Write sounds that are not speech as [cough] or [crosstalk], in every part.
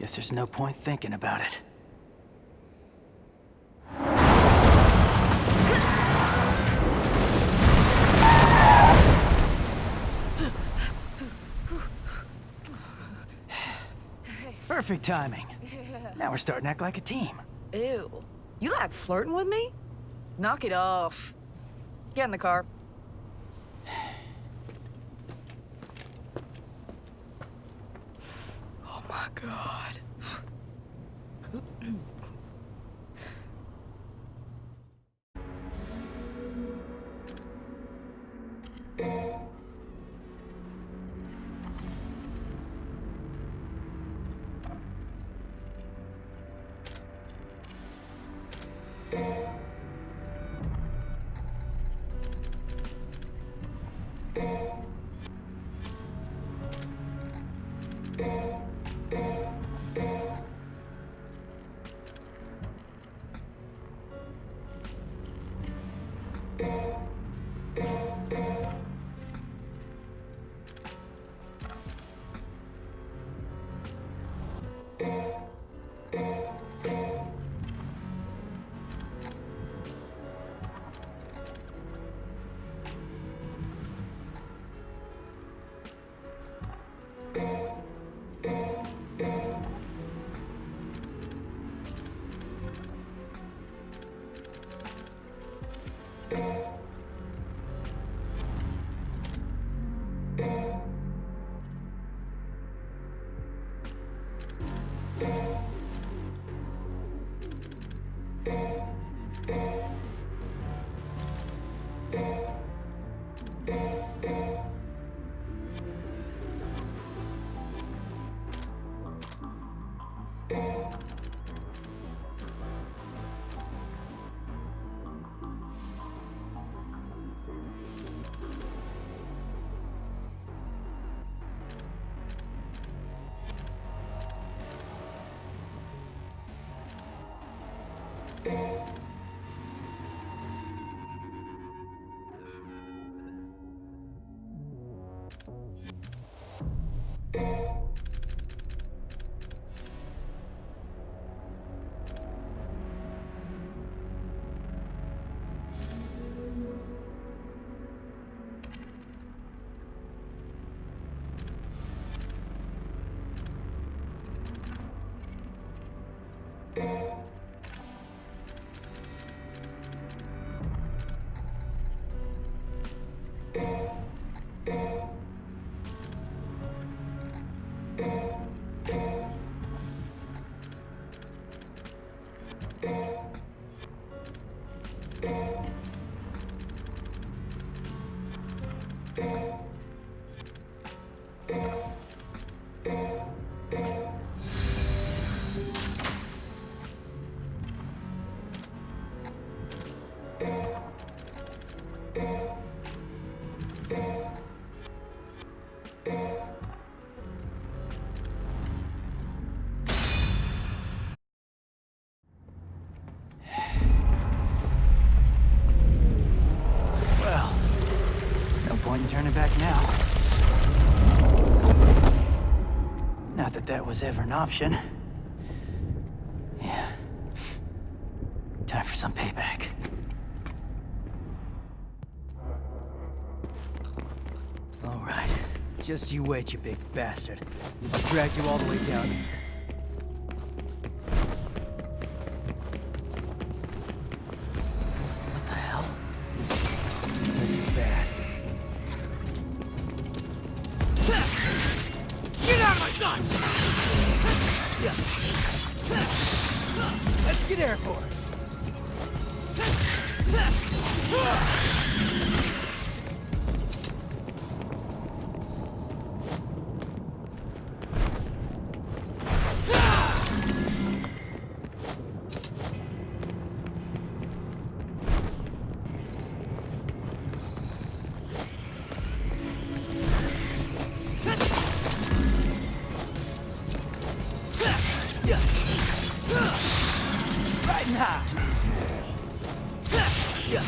Guess there's no point thinking about it. Perfect timing. Now we're starting to act like a team. Ew. You like flirting with me? Knock it off. Get in the car. Was ever an option. Yeah. Time for some payback. All right. Just you wait, you big bastard. I'll drag you all the way down here. Yeah.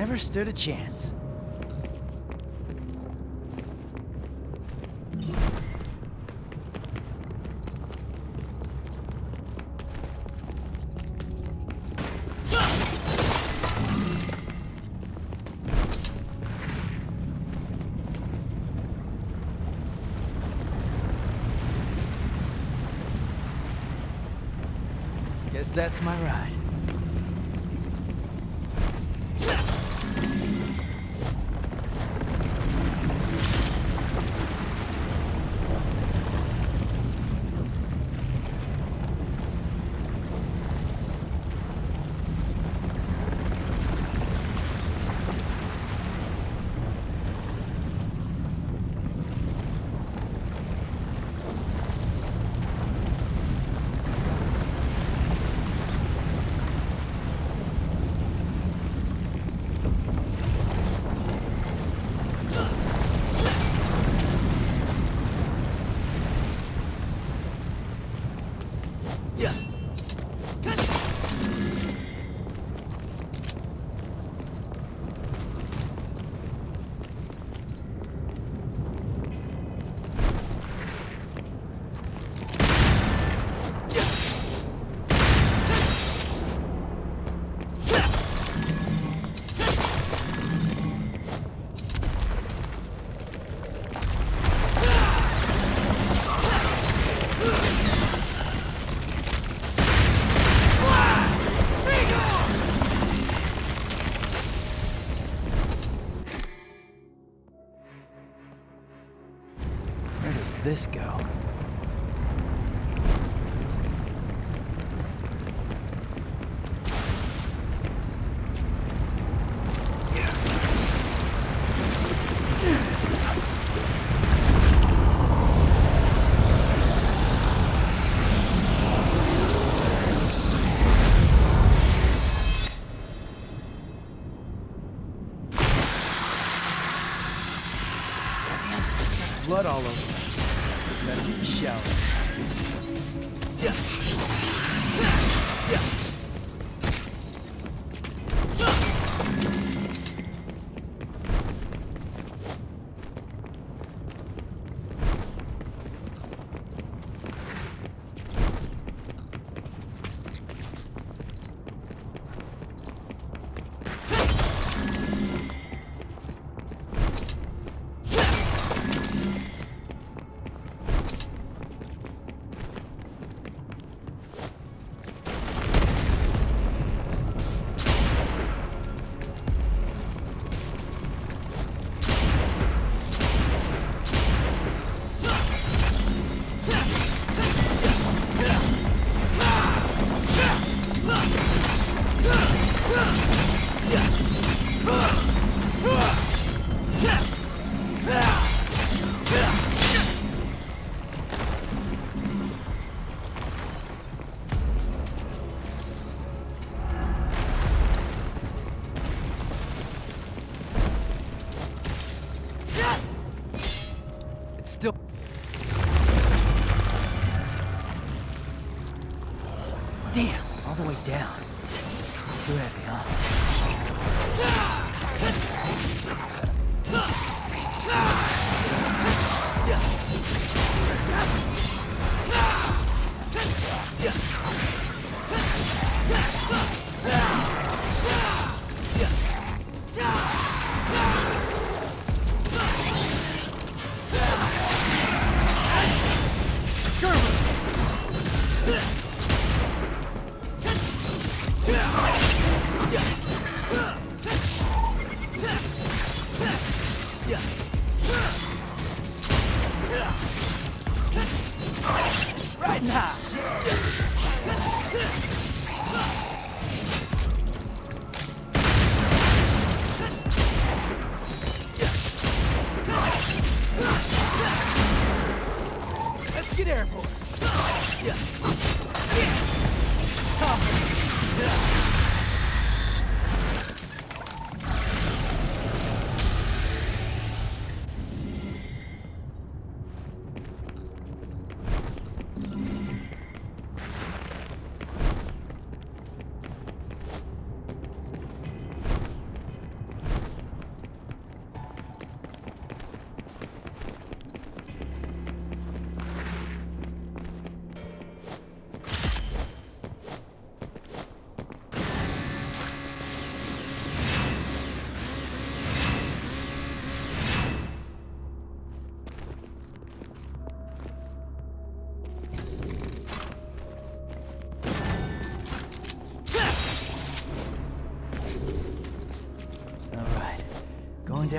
Never stood a chance. Guess that's my ride.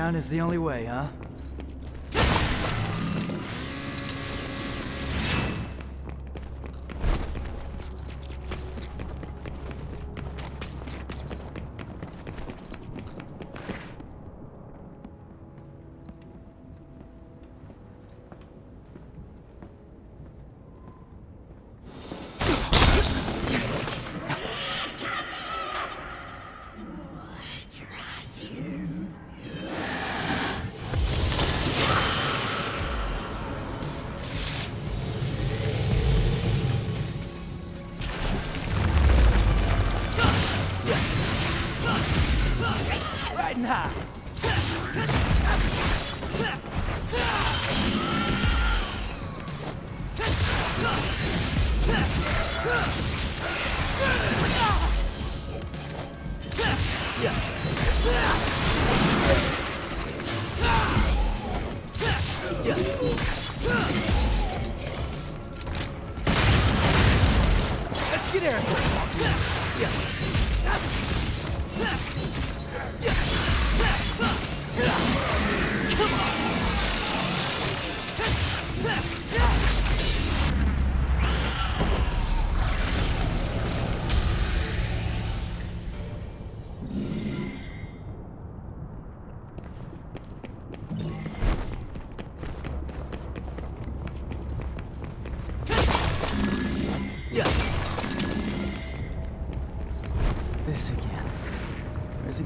Down is the only way, huh?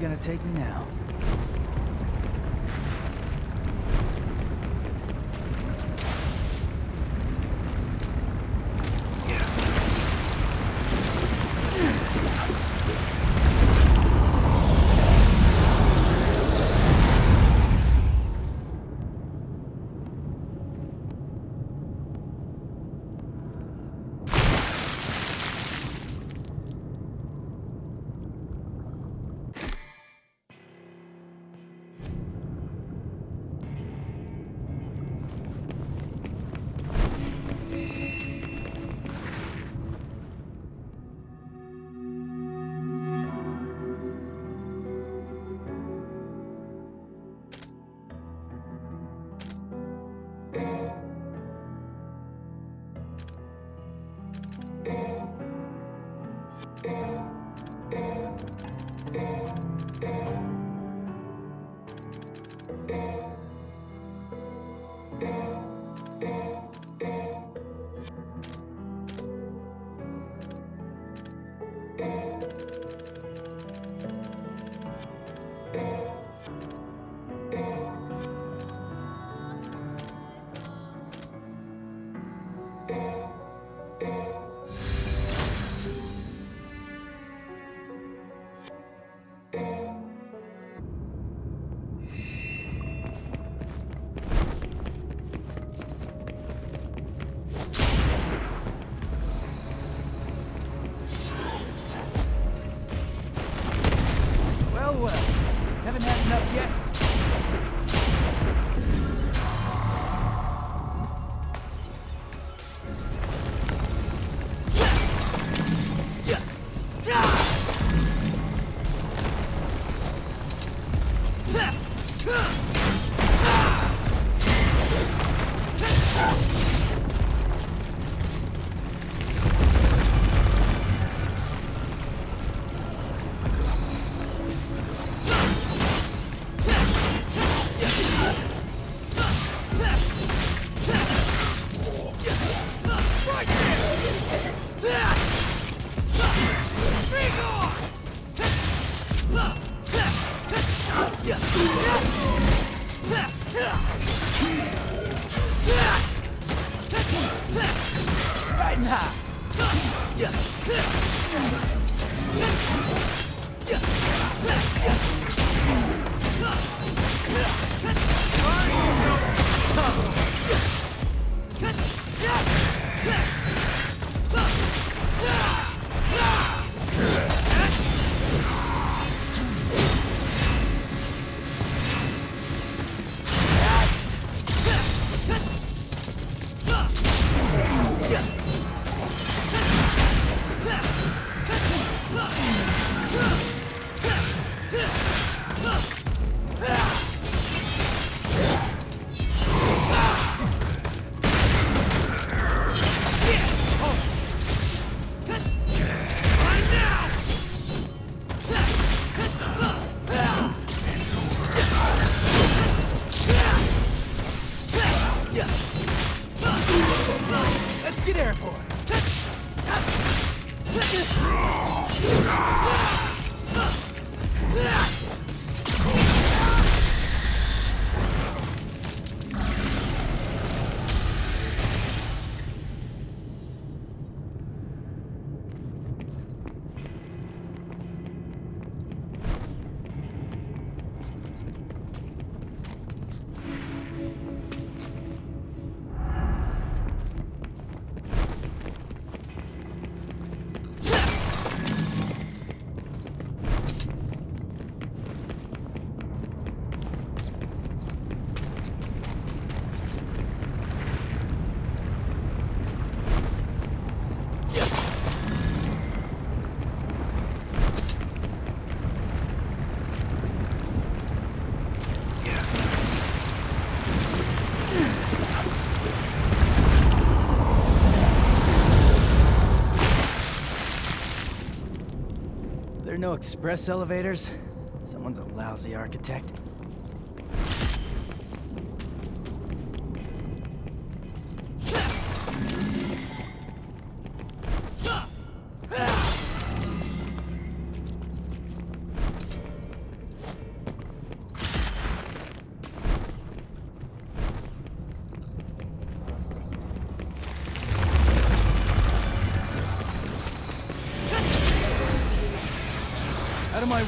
Gonna take me now? well. Haven't had enough yet? Yeah. express elevators? Someone's a lousy architect.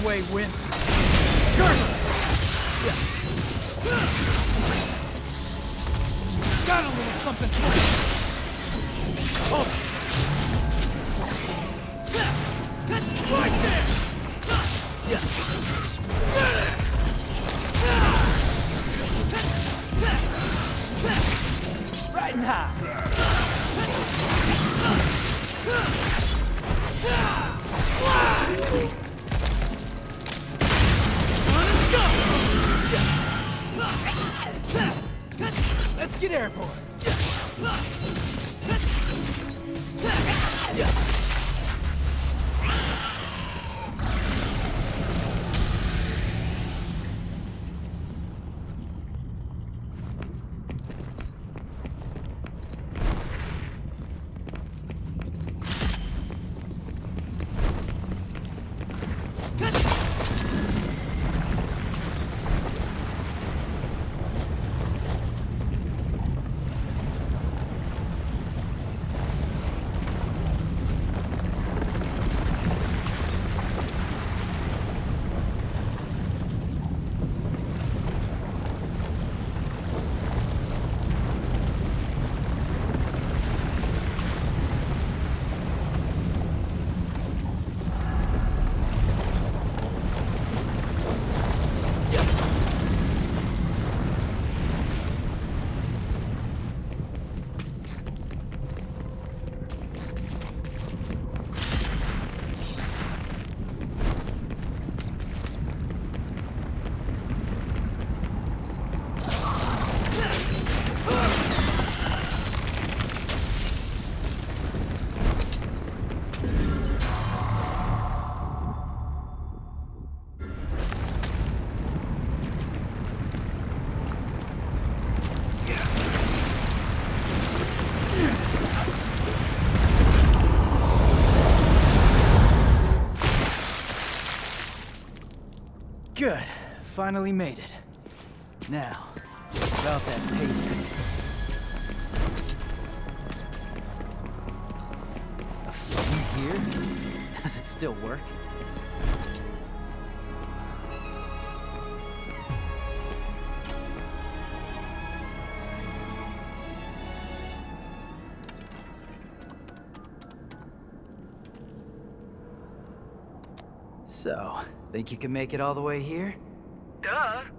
way went Let's get airborne. finally made it. Now, about that paper. A phone here? [laughs] Does it still work? So, think you can make it all the way here? Duh.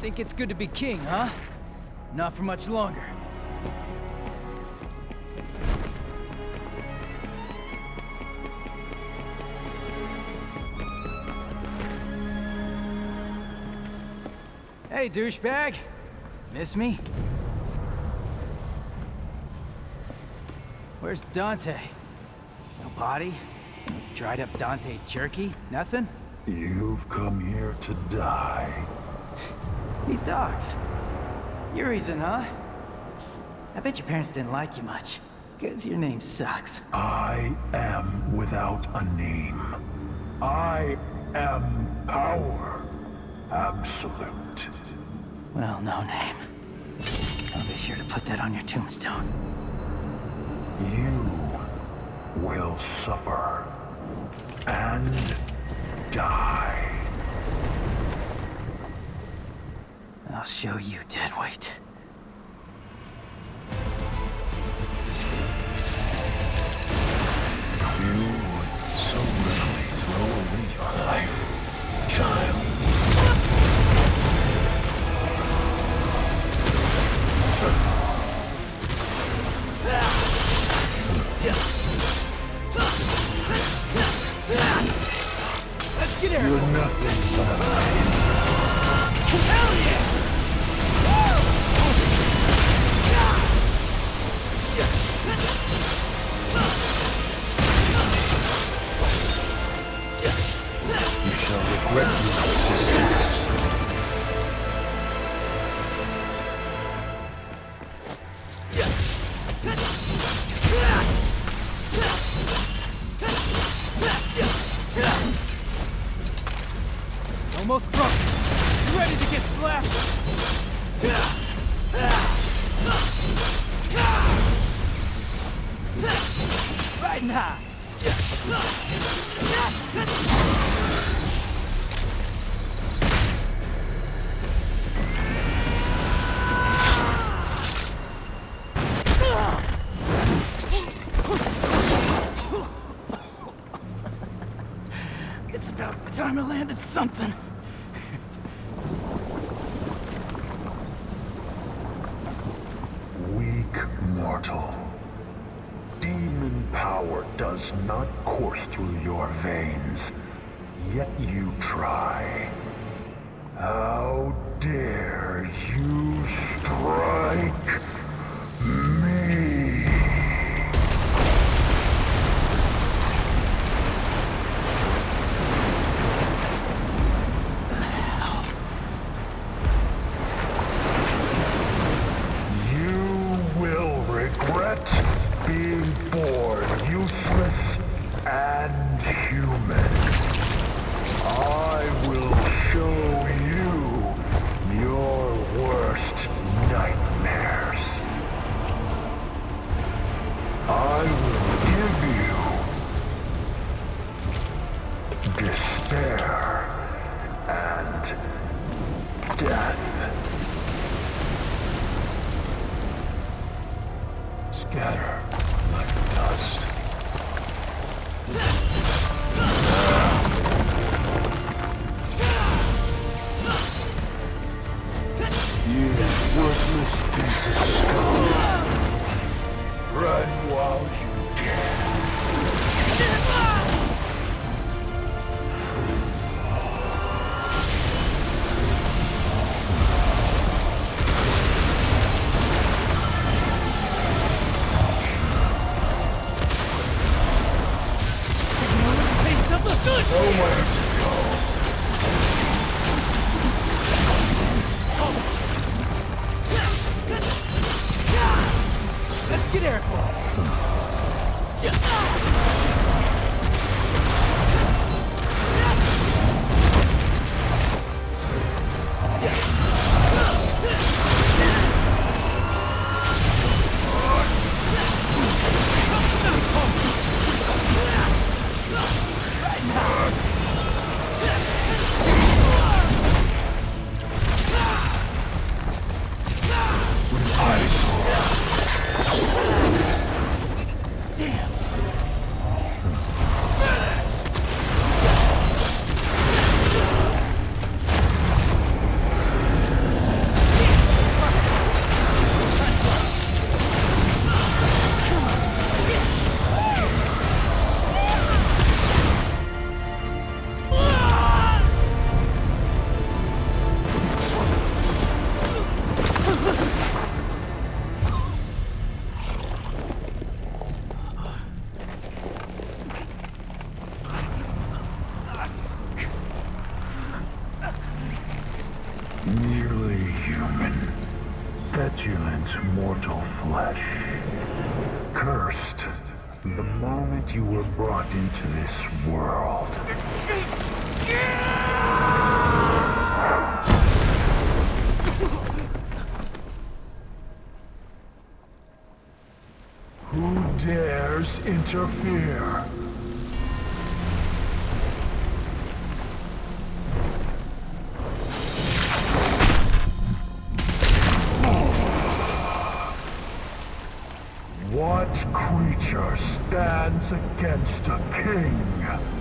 Think it's good to be king, huh? Not for much longer. Hey, douchebag. Miss me? Where's Dante? No body? No dried up Dante jerky? Nothing? You've come here to die. He talks. Your reason, huh? I bet your parents didn't like you much. Because your name sucks. I am without a name. I am power. Absolute. Well, no name. I'll be sure to put that on your tombstone. You will suffer. And die. I'll show you, Deadweight. You landed something. Weak mortal. Demon power does not course through your veins. Yet you try. How dare you strike The moment you were brought into this world. Who dares interfere? Stands against a king?